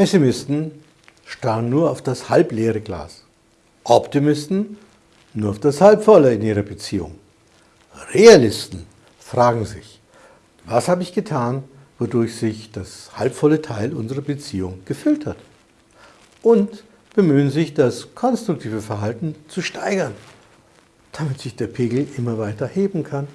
Pessimisten starren nur auf das halbleere Glas. Optimisten nur auf das halbvolle in ihrer Beziehung. Realisten fragen sich, was habe ich getan, wodurch sich das halbvolle Teil unserer Beziehung gefüllt hat? Und bemühen sich, das konstruktive Verhalten zu steigern, damit sich der Pegel immer weiter heben kann.